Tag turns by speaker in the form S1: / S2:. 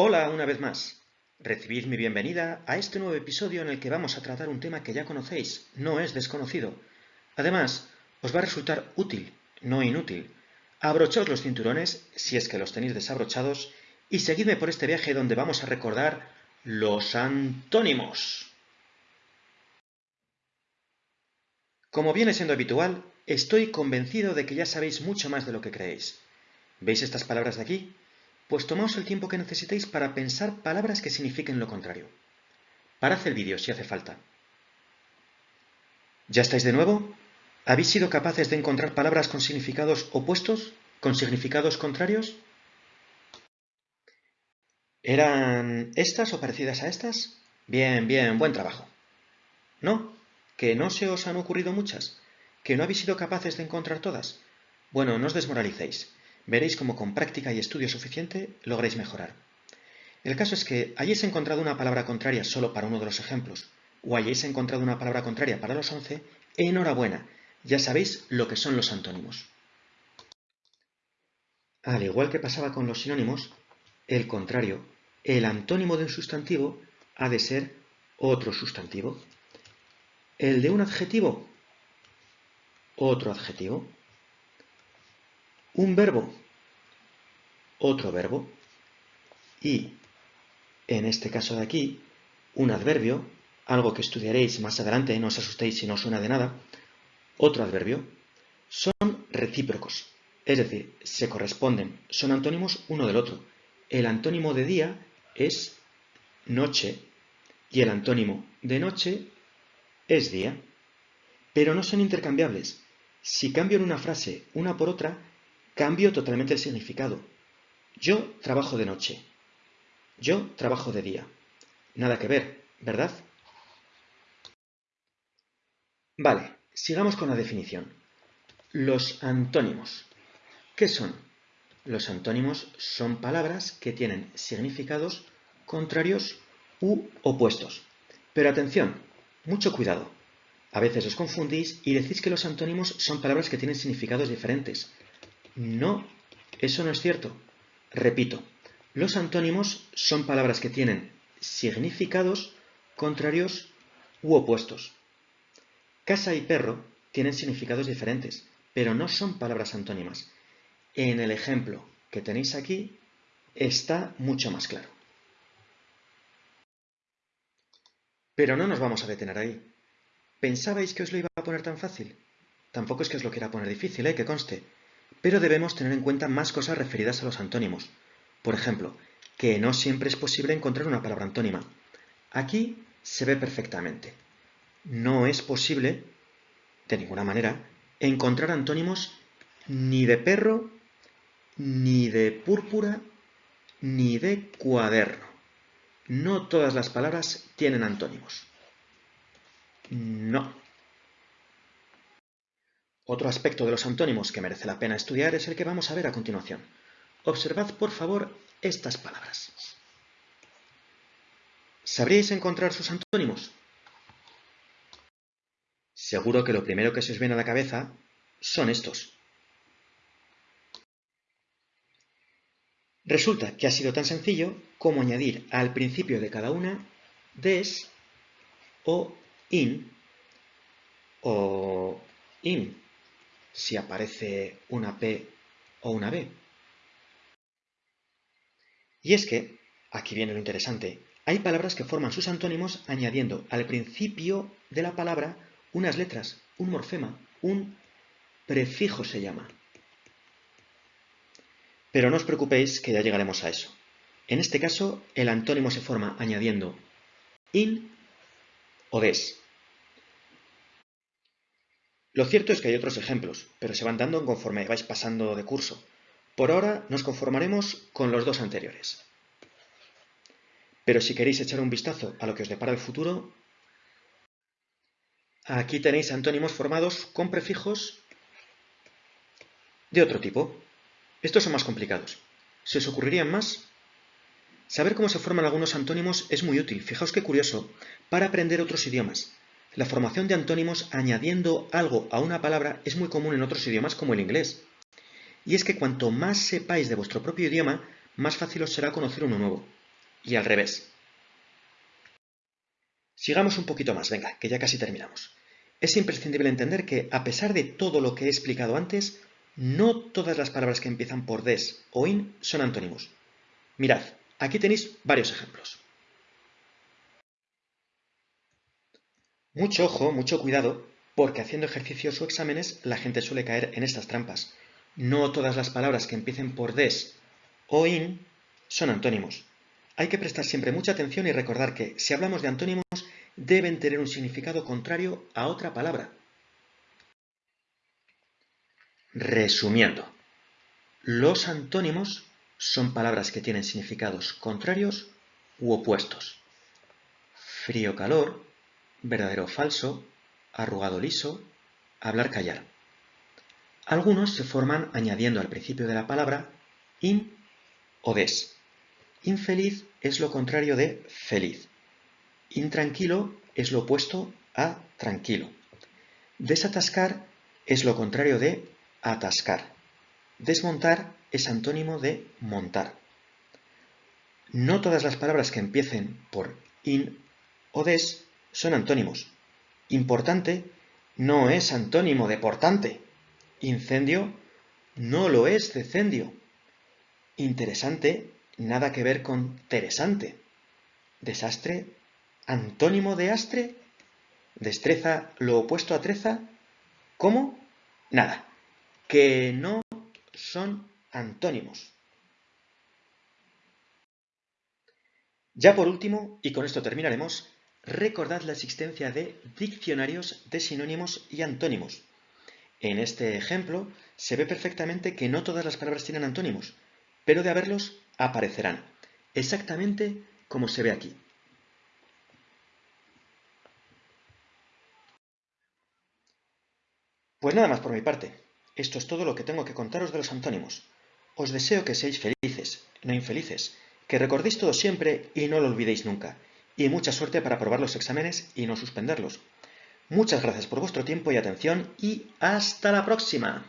S1: Hola una vez más. Recibid mi bienvenida a este nuevo episodio en el que vamos a tratar un tema que ya conocéis, no es desconocido. Además, os va a resultar útil, no inútil. Abrochaos los cinturones, si es que los tenéis desabrochados, y seguidme por este viaje donde vamos a recordar los antónimos. Como viene siendo habitual, estoy convencido de que ya sabéis mucho más de lo que creéis. ¿Veis estas palabras de aquí? Pues tomaos el tiempo que necesitéis para pensar palabras que signifiquen lo contrario. Parad el vídeo si hace falta. ¿Ya estáis de nuevo? ¿Habéis sido capaces de encontrar palabras con significados opuestos? ¿Con significados contrarios? ¿Eran estas o parecidas a estas? Bien, bien, buen trabajo. ¿No? ¿Que no se os han ocurrido muchas? ¿Que no habéis sido capaces de encontrar todas? Bueno, no os desmoralicéis. Veréis cómo con práctica y estudio suficiente logréis mejorar. El caso es que hayáis encontrado una palabra contraria solo para uno de los ejemplos, o hayáis encontrado una palabra contraria para los 11, enhorabuena, ya sabéis lo que son los antónimos. Al igual que pasaba con los sinónimos, el contrario, el antónimo de un sustantivo ha de ser otro sustantivo. El de un adjetivo, otro adjetivo. Un verbo, otro verbo. Y, en este caso de aquí, un adverbio, algo que estudiaréis más adelante, no os asustéis si no suena de nada, otro adverbio, son recíprocos, es decir, se corresponden, son antónimos uno del otro. El antónimo de día es noche y el antónimo de noche es día, pero no son intercambiables. Si cambio en una frase una por otra, Cambio totalmente el significado. Yo trabajo de noche. Yo trabajo de día. Nada que ver, ¿verdad? Vale, sigamos con la definición. Los antónimos. ¿Qué son? Los antónimos son palabras que tienen significados contrarios u opuestos. Pero atención, mucho cuidado. A veces os confundís y decís que los antónimos son palabras que tienen significados diferentes. No, eso no es cierto. Repito, los antónimos son palabras que tienen significados contrarios u opuestos. Casa y perro tienen significados diferentes, pero no son palabras antónimas. En el ejemplo que tenéis aquí está mucho más claro. Pero no nos vamos a detener ahí. ¿Pensabais que os lo iba a poner tan fácil? Tampoco es que os lo quiera poner difícil, ¿eh? que conste pero debemos tener en cuenta más cosas referidas a los antónimos. Por ejemplo, que no siempre es posible encontrar una palabra antónima. Aquí se ve perfectamente. No es posible, de ninguna manera, encontrar antónimos ni de perro, ni de púrpura, ni de cuaderno. No todas las palabras tienen antónimos. No. Otro aspecto de los antónimos que merece la pena estudiar es el que vamos a ver a continuación. Observad, por favor, estas palabras. ¿Sabríais encontrar sus antónimos? Seguro que lo primero que se os viene a la cabeza son estos. Resulta que ha sido tan sencillo como añadir al principio de cada una des o in o in si aparece una P o una B. Y es que, aquí viene lo interesante, hay palabras que forman sus antónimos añadiendo al principio de la palabra unas letras, un morfema, un prefijo se llama. Pero no os preocupéis que ya llegaremos a eso. En este caso, el antónimo se forma añadiendo in o des. Lo cierto es que hay otros ejemplos, pero se van dando conforme vais pasando de curso. Por ahora nos conformaremos con los dos anteriores. Pero si queréis echar un vistazo a lo que os depara el futuro, aquí tenéis antónimos formados con prefijos de otro tipo. Estos son más complicados. ¿Se os ocurrirían más? Saber cómo se forman algunos antónimos es muy útil, fijaos qué curioso, para aprender otros idiomas. La formación de antónimos añadiendo algo a una palabra es muy común en otros idiomas como el inglés. Y es que cuanto más sepáis de vuestro propio idioma, más fácil os será conocer uno nuevo. y al revés. Sigamos un poquito más, venga, que ya casi terminamos. Es imprescindible entender que, a pesar de todo lo que he explicado antes, no todas las palabras que empiezan por des o in son antónimos. Mirad, aquí tenéis varios ejemplos. Mucho ojo, mucho cuidado, porque haciendo ejercicios o exámenes la gente suele caer en estas trampas. No todas las palabras que empiecen por des o in son antónimos. Hay que prestar siempre mucha atención y recordar que, si hablamos de antónimos, deben tener un significado contrario a otra palabra. Resumiendo, los antónimos son palabras que tienen significados contrarios u opuestos. Frío-calor, verdadero-falso, arrugado-liso, hablar-callar. Algunos se forman añadiendo al principio de la palabra in o des. Infeliz es lo contrario de feliz. Intranquilo es lo opuesto a tranquilo. Desatascar es lo contrario de atascar. Desmontar es antónimo de montar. No todas las palabras que empiecen por in o des son antónimos. Importante no es antónimo de portante. Incendio no lo es decendio. Interesante nada que ver con interesante. Desastre, antónimo de astre. Destreza, lo opuesto a treza. ¿Cómo? Nada. Que no son antónimos. Ya por último, y con esto terminaremos, recordad la existencia de diccionarios de sinónimos y antónimos. En este ejemplo se ve perfectamente que no todas las palabras tienen antónimos, pero de haberlos aparecerán, exactamente como se ve aquí. Pues nada más por mi parte. Esto es todo lo que tengo que contaros de los antónimos. Os deseo que seáis felices, no infelices, que recordéis todo siempre y no lo olvidéis nunca, y mucha suerte para aprobar los exámenes y no suspenderlos. Muchas gracias por vuestro tiempo y atención y hasta la próxima.